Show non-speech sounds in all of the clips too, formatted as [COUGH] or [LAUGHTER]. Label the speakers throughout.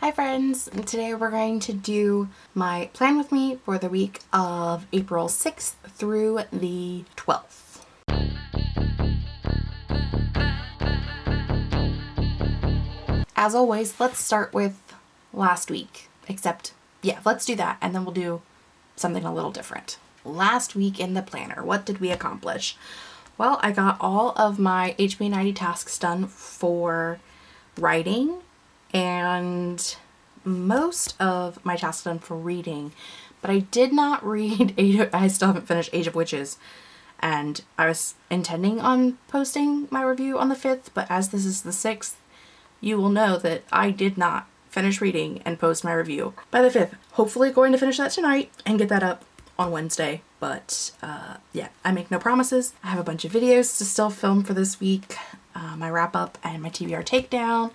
Speaker 1: Hi friends! Today we're going to do my plan with me for the week of April 6th through the 12th. As always, let's start with last week, except yeah, let's do that and then we'll do something a little different. Last week in the planner, what did we accomplish? Well, I got all of my HB90 tasks done for writing and most of my tasks done for reading, but I did not [LAUGHS] read, I still haven't finished Age of Witches and I was intending on posting my review on the 5th, but as this is the 6th, you will know that I did not finish reading and post my review by the 5th. Hopefully going to finish that tonight and get that up on Wednesday. But uh, yeah, I make no promises. I have a bunch of videos to still film for this week. Uh, my wrap up and my TBR takedown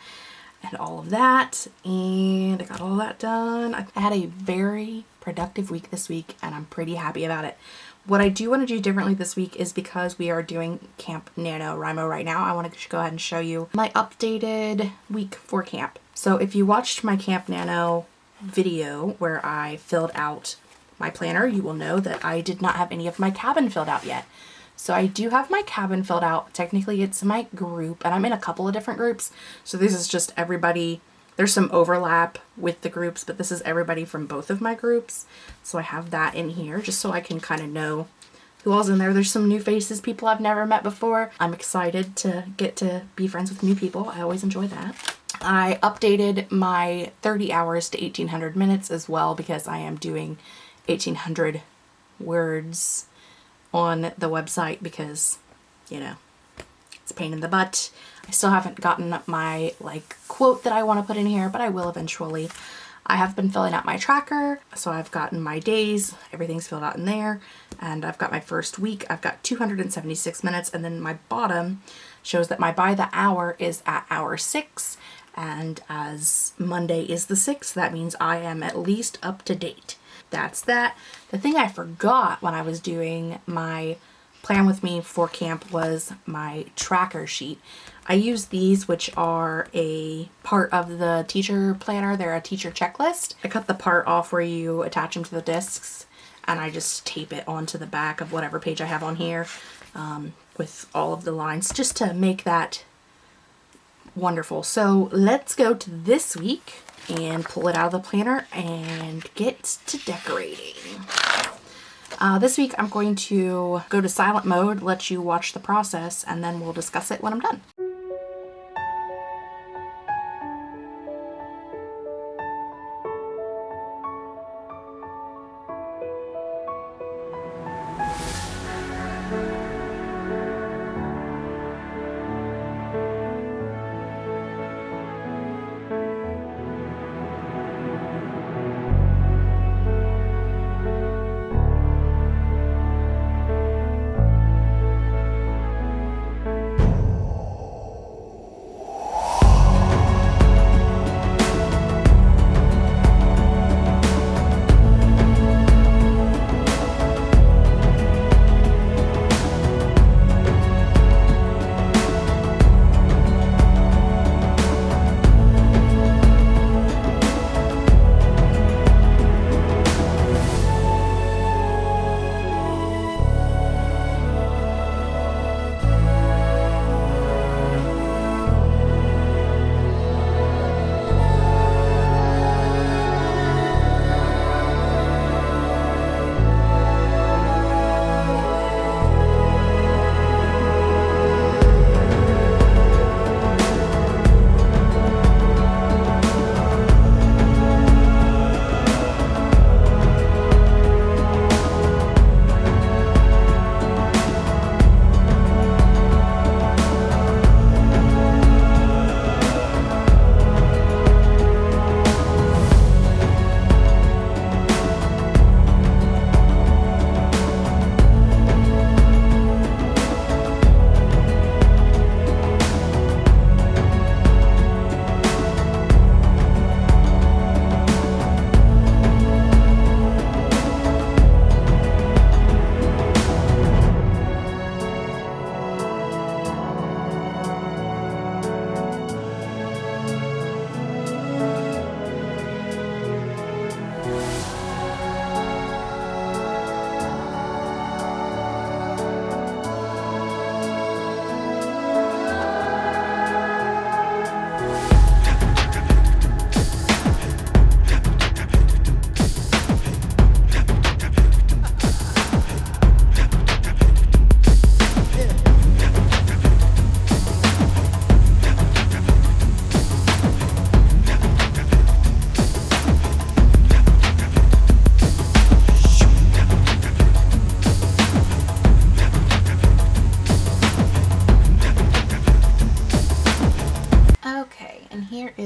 Speaker 1: and all of that. And I got all that done. I had a very productive week this week and I'm pretty happy about it. What I do want to do differently this week is because we are doing Camp Nano NaNoWriMo right now, I want to go ahead and show you my updated week for camp. So if you watched my Camp Nano video where I filled out my planner, you will know that I did not have any of my cabin filled out yet. So I do have my cabin filled out. Technically it's my group and I'm in a couple of different groups. So this is just everybody there's some overlap with the groups, but this is everybody from both of my groups. So I have that in here just so I can kind of know who all's in there. There's some new faces, people I've never met before. I'm excited to get to be friends with new people. I always enjoy that. I updated my 30 hours to 1800 minutes as well because I am doing 1800 words on the website because, you know, it's a pain in the butt. I still haven't gotten my like quote that I want to put in here, but I will eventually. I have been filling out my tracker, so I've gotten my days, everything's filled out in there, and I've got my first week, I've got 276 minutes, and then my bottom shows that my by the hour is at hour six, and as Monday is the 6th, that means I am at least up to date. That's that. The thing I forgot when I was doing my plan with me for camp was my tracker sheet. I use these which are a part of the teacher planner. They're a teacher checklist. I cut the part off where you attach them to the discs and I just tape it onto the back of whatever page I have on here um, with all of the lines just to make that wonderful. So let's go to this week and pull it out of the planner and get to decorating. Uh, this week I'm going to go to silent mode, let you watch the process, and then we'll discuss it when I'm done.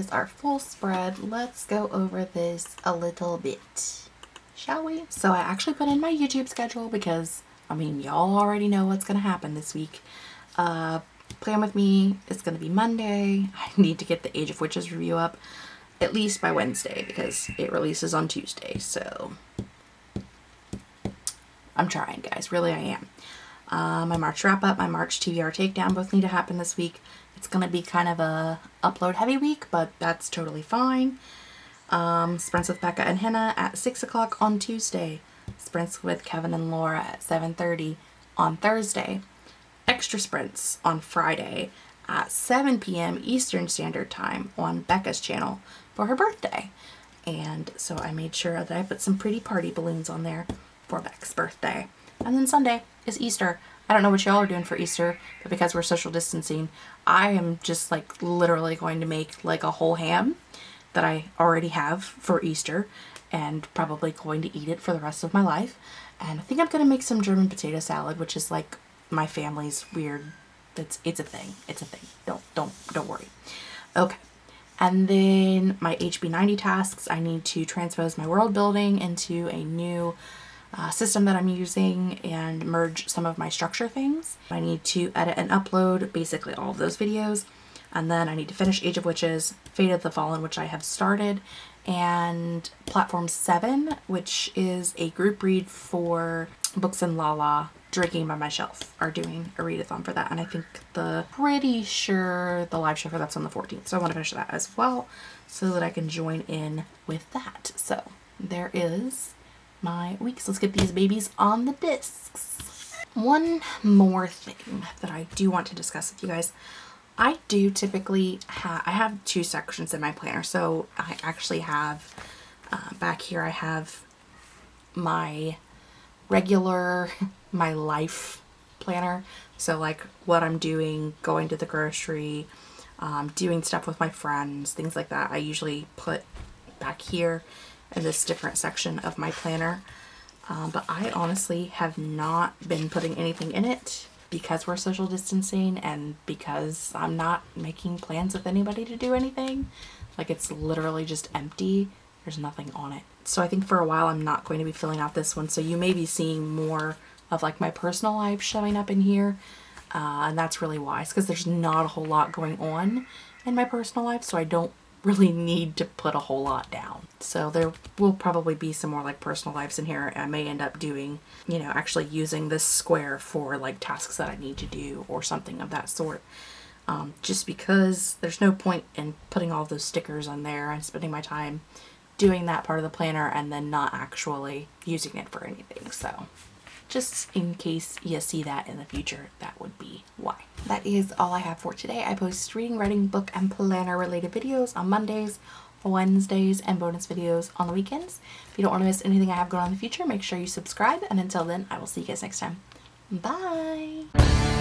Speaker 1: Our full spread, let's go over this a little bit, shall we? So I actually put in my YouTube schedule because, I mean, y'all already know what's going to happen this week. Uh, plan with me is going to be Monday. [LAUGHS] I need to get the Age of Witches review up at least by Wednesday because it releases on Tuesday. So I'm trying, guys. Really, I am. Uh, my March wrap up, my March TBR takedown both need to happen this week. It's going to be kind of a upload heavy week, but that's totally fine. Um, sprints with Becca and Hannah at 6 o'clock on Tuesday. Sprints with Kevin and Laura at 7.30 on Thursday. Extra sprints on Friday at 7 p.m. Eastern Standard Time on Becca's channel for her birthday. And so I made sure that I put some pretty party balloons on there for Becca's birthday. And then Sunday is Easter. I don't know what y'all are doing for Easter, but because we're social distancing, I am just like literally going to make like a whole ham that I already have for Easter and probably going to eat it for the rest of my life. And I think I'm going to make some German potato salad, which is like my family's weird, it's, it's a thing. It's a thing. Don't, don't, don't worry. Okay. And then my HB90 tasks, I need to transpose my world building into a new uh, system that I'm using and merge some of my structure things. I need to edit and upload basically all of those videos. And then I need to finish Age of Witches, Fate of the Fallen, which I have started, and Platform 7, which is a group read for Books and Lala Drinking by My Shelf are doing a readathon for that. And I think the pretty sure the live show for that's on the 14th. So I want to finish that as well so that I can join in with that. So there is my weeks. Let's get these babies on the discs. One more thing that I do want to discuss with you guys. I do typically have, I have two sections in my planner. So I actually have, uh, back here I have my regular, [LAUGHS] my life planner. So like what I'm doing, going to the grocery, um, doing stuff with my friends, things like that. I usually put back here in this different section of my planner. Um, but I honestly have not been putting anything in it because we're social distancing and because I'm not making plans with anybody to do anything. Like it's literally just empty. There's nothing on it. So I think for a while I'm not going to be filling out this one. So you may be seeing more of like my personal life showing up in here. Uh, and that's really wise because there's not a whole lot going on in my personal life. So I don't really need to put a whole lot down. So there will probably be some more like personal lives in here. I may end up doing, you know, actually using this square for like tasks that I need to do or something of that sort. Um, just because there's no point in putting all those stickers on there and spending my time doing that part of the planner and then not actually using it for anything. So just in case you see that in the future, that would be why. That is all I have for today. I post reading, writing, book, and planner related videos on Mondays, Wednesdays, and bonus videos on the weekends. If you don't want to miss anything I have going on in the future, make sure you subscribe. And until then, I will see you guys next time. Bye!